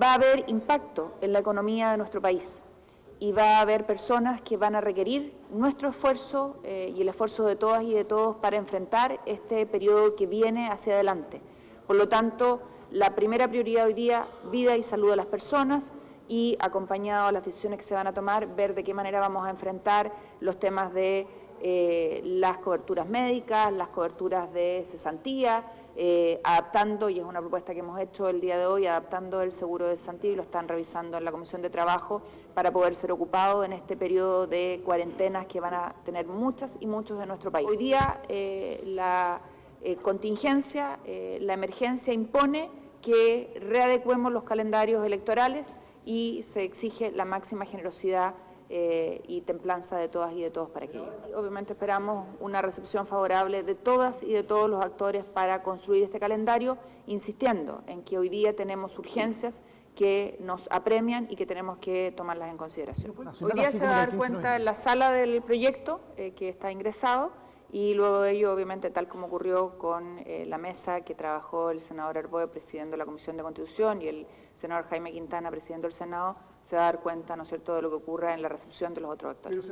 Va a haber impacto en la economía de nuestro país y va a haber personas que van a requerir nuestro esfuerzo eh, y el esfuerzo de todas y de todos para enfrentar este periodo que viene hacia adelante. Por lo tanto, la primera prioridad hoy día, vida y salud de las personas y acompañado a las decisiones que se van a tomar, ver de qué manera vamos a enfrentar los temas de eh, las coberturas médicas, las coberturas de cesantía, eh, adaptando, y es una propuesta que hemos hecho el día de hoy, adaptando el seguro de cesantía y lo están revisando en la Comisión de Trabajo para poder ser ocupado en este periodo de cuarentenas que van a tener muchas y muchos de nuestro país. Hoy día eh, la contingencia, la emergencia impone que readecuemos los calendarios electorales y se exige la máxima generosidad eh, y templanza de todas y de todos para aquello. Obviamente esperamos una recepción favorable de todas y de todos los actores para construir este calendario, insistiendo en que hoy día tenemos urgencias que nos apremian y que tenemos que tomarlas en consideración. Hoy día se va a dar cuenta en la sala del proyecto eh, que está ingresado y luego de ello, obviamente, tal como ocurrió con eh, la mesa que trabajó el senador Arboe presidiendo la Comisión de Constitución y el senador Jaime Quintana presidiendo el Senado, se va a dar cuenta, ¿no es cierto?, de lo que ocurra en la recepción de los otros actores.